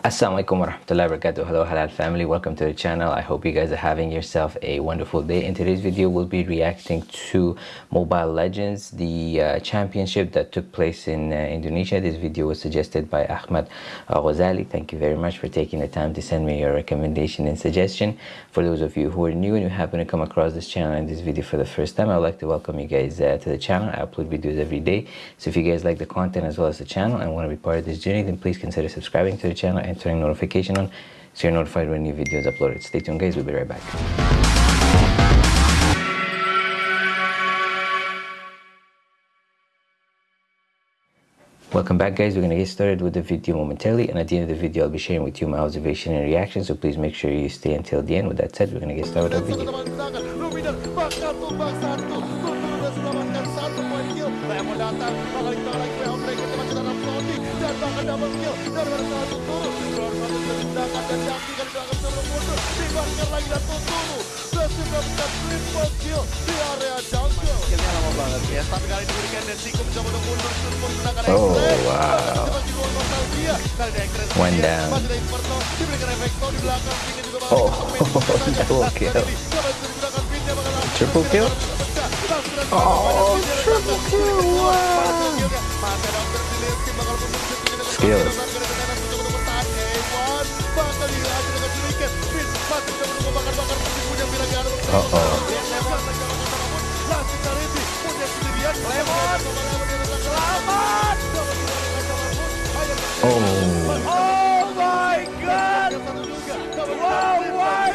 Assalamualaikum warahmatullahi wabarakatuh. Hello Halal family, welcome to the channel. I hope you guys are having yourself a wonderful day. In today's video, we'll be reacting to Mobile Legends, the uh, championship that took place in uh, Indonesia. This video was suggested by Ahmad Ghazali. Thank you very much for taking the time to send me your recommendation and suggestion. For those of you who are new and you happen to come across this channel and this video for the first time, I'd like to welcome you guys uh, to the channel. I upload videos every day. So if you guys like the content as well as the channel and want to be part of this journey, then please consider subscribing to the channel and turning notification on so you're notified when new videos uploaded. Stay tuned guys, we'll be right back. Welcome back guys, we're going to get started with the video momentarily and at the end of the video I'll be sharing with you my observation and reaction so please make sure you stay until the end. With that said, we're going to get started with our video triple kill oh, wow. one down Inferno diberikan Efekto di belakang Pinnya juga oh, oh wow Oh oh. My god. Wow, wow,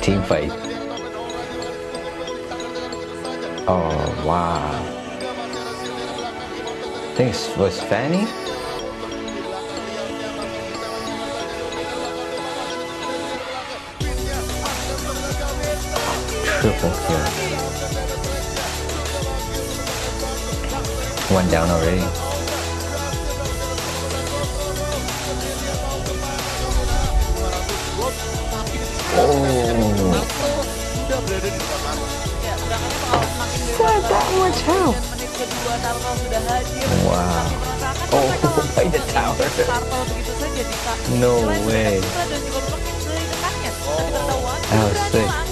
Team fight. Oh wow. It was Fanny. Triple kill. One down already. Oh. That much health? Wow. Oh, by the tower. No way. That was sick.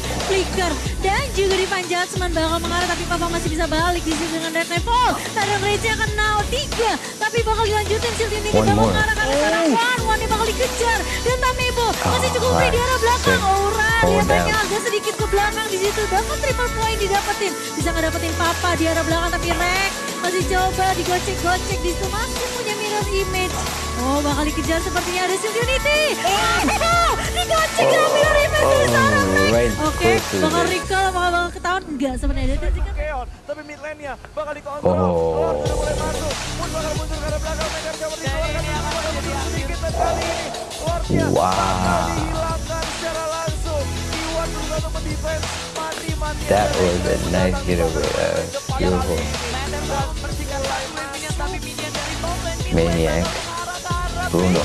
flicker dan juga di panjat seman bakal mengarah tapi Papa masih bisa balik di sini dengan Red Level. Tadang akan now 3 tapi bakal dilanjutin shield ini bakal mengarah karena sekarang One One ini bakal dikejar. Dan Tamebo masih cukup free di arah belakang. Aura dia banyak agak sedikit ke belakang. Di situ bahkan triple point didapetin. Bisa ngedapetin Papa di arah belakang tapi Rek masih coba digocek-gocek. Di situ masih punya image. Oh bakal dikejar sepertinya ada Shield Unity. Oh, digocek oh, mirror image oh, seorang. Oke, bakal recall, bakal, bakal ketahuan enggak sebenarnya dia tadi kan. Tapi mid lane-nya bakal dikontrol. Oh. oh sudah mulai masuk. Pun bakal muncul ke belakang. Megan coba dikeluarkan. Sedikit dan kali ini. Wardnya wow. dihilangkan secara langsung. Iwan berusaha untuk mendefense. Mati-mati. That was a nice getaway. Uh, beautiful. Maniac. Bruno.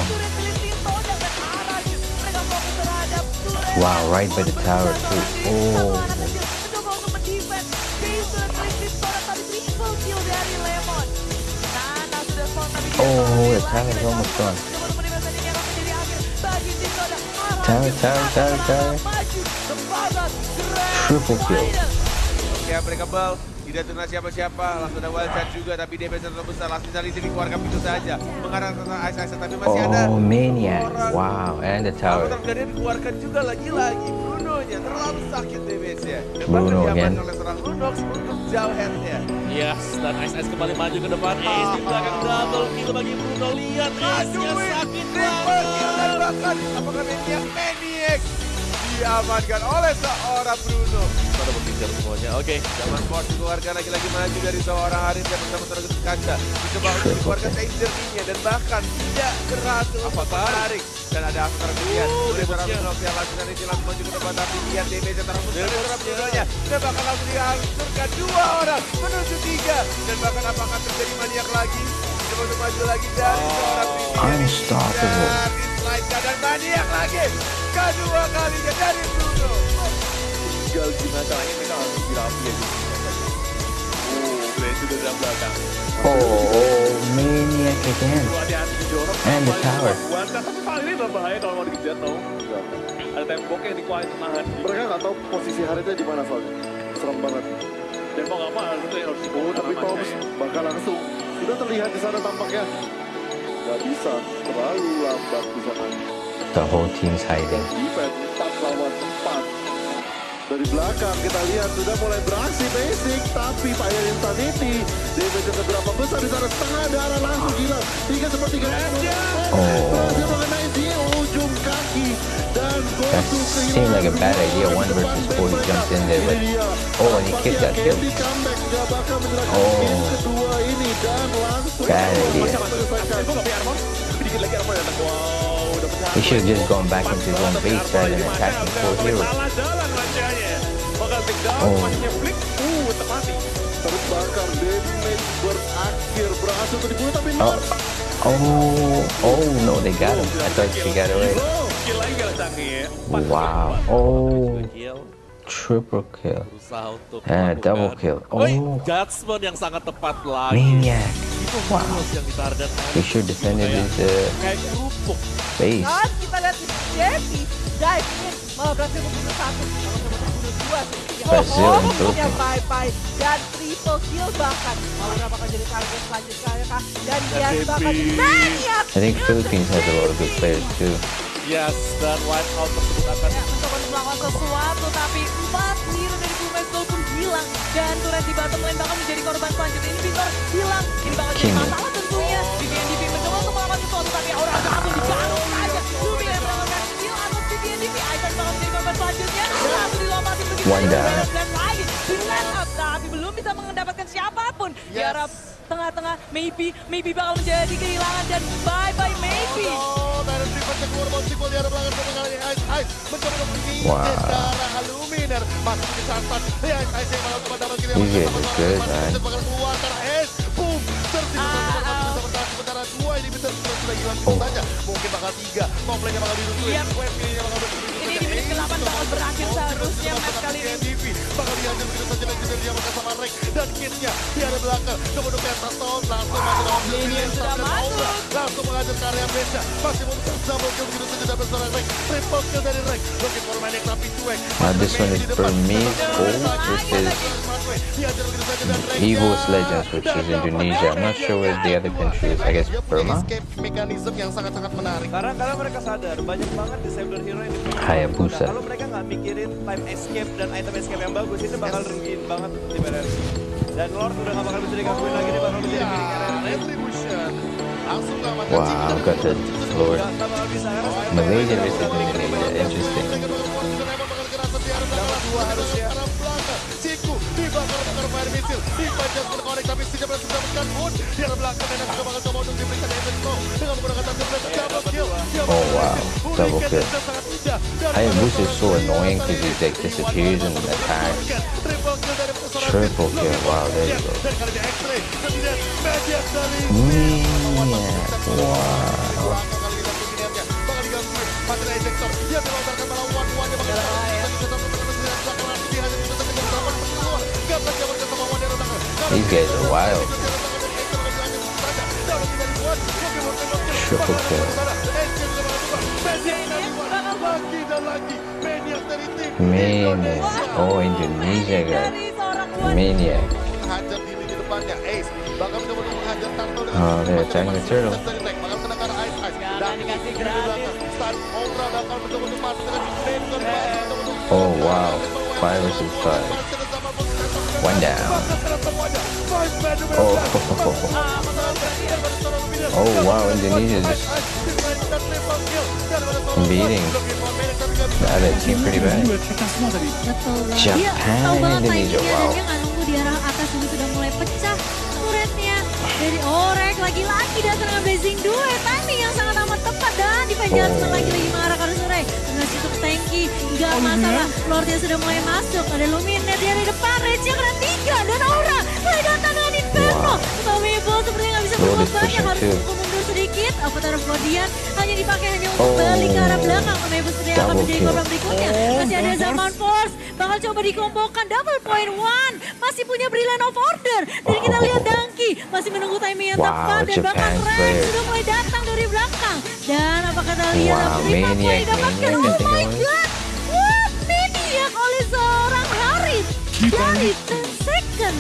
Wow, right by the tower too. Oh. Oh, the tower is almost done. Tower, tower, tower, tower. Triple kill. Tidak tuna siapa-siapa, langsung ada wild card juga, tapi dia terlalu besar. Langsung dari sini keluarkan pintu saja. Mengarah ke Ice Ice, tapi masih oh, ada. Oh, Maniac. Wow, and the tower. Lalu dia dikeluarkan juga lagi-lagi. Bruno-nya terlalu sakit damage-nya. Bruno again. oleh seorang Lunox untuk jauh head-nya. Yes, dan Ice Ice kembali maju ke depan. Ace di belakang double kill bagi Bruno. Lihat Ace-nya sakit banget. Dan bahkan apakah Maniac? Maniac diamankan oleh seorang Bruno. Pada berpikir semuanya. Oke, Zaman Ford dikeluarkan lagi-lagi maju dari seorang Haris yang bersama Terus Kaca. Dicoba untuk dikeluarkan danger nya dan bahkan tidak berhasil untuk menarik. Dan ada After kemudian. Udah seorang yang langsung dari langsung maju ke depan tapi lihat damage yang terhembus dari seorang Brunonya. Dan bahkan langsung dihancurkan dua orang menuju tiga. Dan bahkan apakah terjadi maniak lagi? Coba untuk maju lagi dari seorang Vivian. Unstoppable. Dan maniak lagi. Kedua kalinya dari Bruno. Tinggal gimana ini mereka harus dirapi ya. Oh, dari belakang. Oh, maniac again. And the tower. Tapi paling ini berbahaya kalau mau dikejar tau. Ada tembok yang nahan. Mereka nggak tahu posisi Haritnya di mana soalnya. Serem banget. Dan mau nggak mau itu yang harus dibawa tapi Masnya. bakal langsung. Sudah terlihat di sana tampaknya. Gak bisa, terlalu lambat di sana. The whole team's hiding. Dari belakang kita lihat sudah mulai beraksi basic, tapi Fire Insanity damage seberapa besar di sana setengah darah langsung hilang. Tiga sepertiga Oh. berhasil mengenai di ujung kaki dan That seemed like a bad idea. One versus four, he jumped in there, but oh, and he kicked that kill. Candy comeback gak bakal menyerahkan Oh. game kedua ini dan langsung Bad idea. menyelesaikan. Gue nggak punya armor. Tapi dikit lagi armor datang. Wow, udah pecah. He should have just gone back into his own base rather than attacking four heroes. Oh. flick. Uh, tepati. terbakar damage berakhir berhasil untuk dibunuh tapi Oh, oh, oh no, they got him. I thought she got away. Wow. Oh, triple kill. Eh, double kill. Oh. judgment yang sangat tepat lagi. Maniac. Ditarget. He defended his uh, Kayak kerupuk. base. Dan kita lihat di Jeffy dive in berhasil membunuh satu, Brazil Oh, and punya Philippines. bye bye dan triple kill bahkan. Malah bakal jadi target selanjutnya kah? Dan dia bakal maniak. I think Philippines has a lot of good players too. Yes, dan white out tersebut akan Ya, mencoba untuk melakukan sesuatu tapi empat hero dari Gold pun hilang dan turret di bottom lane bakal menjadi korban selanjutnya ini Victor hilang ini bakal jadi Kimi. masalah tentunya DP mencoba untuk melakukan sesuatu tapi aura langsung dibangun Wanda. up tapi belum bisa mendapatkan siapa pun. Di arah tengah-tengah maybe maybe bakal menjadi kehilangan dan bye bye maybe. Oh, di arah belakang Ice Ice. Mencoba untuk Wow. darah Aluminer masuk di santan ya Ice Ice yang malah coba double kill These guys. Are good, man. bakal keluar karena Ace boom tertipu masih bisa bertahan sementara dua ini bisa. Sudah sudah hilang Oh. saja mungkin bakal tiga. Komplainnya bakal dirusuhin Yep. web kirinya bakal bersulit Ke-8 bakal berakhir seharusnya match kali ini. Bakal dihajar begitu saja dan juga dia makan sama Rex dan kitnya. Di arah belakang. Coba untuk Pentatone langsung masuk dalam Ini Billion yang sudah masuk. Langsung mengajar ke area Beca masih mau bisa double kill begitu saja dapat seorang Rex triple kill dari Rex looking for Manic tapi cuek. Now this one is Burmese Gold versus Evil's Legends, which is Indonesia. I'm not sure where the other country is. I guess Burma? mekanisme yang sangat-sangat menarik. Karena karena mereka sadar banyak banget disabler hero yang Hayabusa. Kalau mereka nggak mikirin time escape dan item escape yang bagus itu bakal rugiin banget di BRC. Dan Lord udah nggak bakal bisa digangguin lagi dia bakal RRC. Retribution langsung Wow, got the Lord. Bisa Malaysia Indonesia. Interesting. dua harusnya. I'm. Oh wow, double kill. Is so annoying because he like disappears and attack. Triple kill, wow, there you go. Yeah, wow. Yeah. These guys are wild. Triple kill. Maniac. Oh, Indonesia guy. Maniac. Oh, they're attacking the turtle. Oh, wow. Five versus five. One down. Oh, oh wow, Indonesia just beating. Nah, that seemed pretty bad. Japan, Indonesia, dan wow. di arah atas sudah mulai pecah turretnya. Dari Orek lagi-lagi dan serangan Blazing Duet. Timing yang sangat amat tepat dan di Jasmine Oh. lagi-lagi mengarahkan Surai. Dengan situ tanky, nggak masalah. Lordnya sudah mulai masuk. Ada Luminer dia Rage kena tiga dan Aura mulai datang dengan Inferno. Tapi Bo sepertinya nggak bisa Oh, berbuat banyak. Harus pukul mundur sedikit. Avatar of Guardian hanya dipakai hanya untuk Oh. balik ke arah belakang. Tapi sepertinya akan Double menjadi korban berikutnya. Masih ada Zaman Force. Bakal coba dikombokan. Double point one. Masih punya Brilliant of Order. Dan kita lihat Dangki masih menunggu timing yang Wow, tepat. Dan bahkan Rex sudah mulai datang dari belakang. Dan apa kata lihat Wow, didapatkan. Maniac, Oh my god. Harit. Dari 10 second.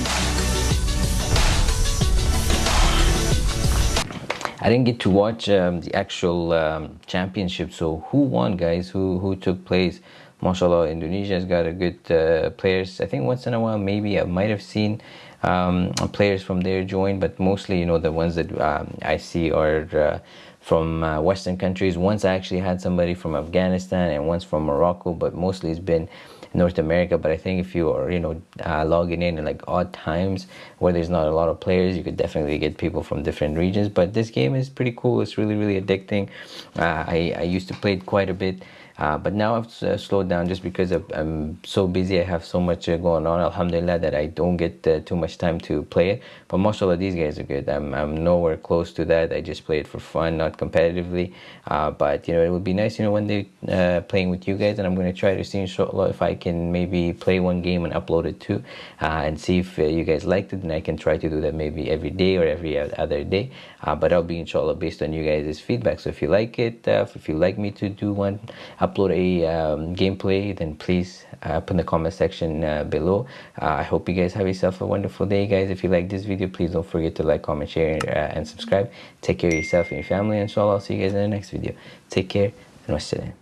I didn't get to watch um, the actual um, championship. So who won, guys? Who who took place? Mashallah, Indonesia's got a good uh, players. I think once in a while, maybe I might have seen um, players from there join, but mostly, you know, the ones that um, I see are uh, from uh, Western countries. Once I actually had somebody from Afghanistan and once from Morocco, but mostly it's been North America. But I think if you are, you know, uh, logging in at like odd times where there's not a lot of players, you could definitely get people from different regions. But this game is pretty cool. It's really, really addicting. Uh, I, I used to play it quite a bit. Uh, but now I've uh, slowed down just because I'm so busy. I have so much uh, going on. Alhamdulillah that I don't get uh, too much time to play it. But mashallah, these guys are good. I'm, I'm nowhere close to that. I just play it for fun, not competitively. Uh, but you know, it would be nice, you know, one day uh, playing with you guys. And I'm going to try to see inshallah if I can maybe play one game and upload it too, and see if you guys liked it. And I can try to do that maybe every day or every other day. But I'll be inshallah based on you guys' feedback. So if you like it, if you like me to do one, upload a um, gameplay, then please uh, put in the comment section uh, below. Uh, I hope you guys have yourself a wonderful day, guys. If you like this video, please don't forget to like, comment, share, uh, and subscribe. Take care of yourself and your family. Inshallah, I'll see you guys in the next video. Take care and wassalam.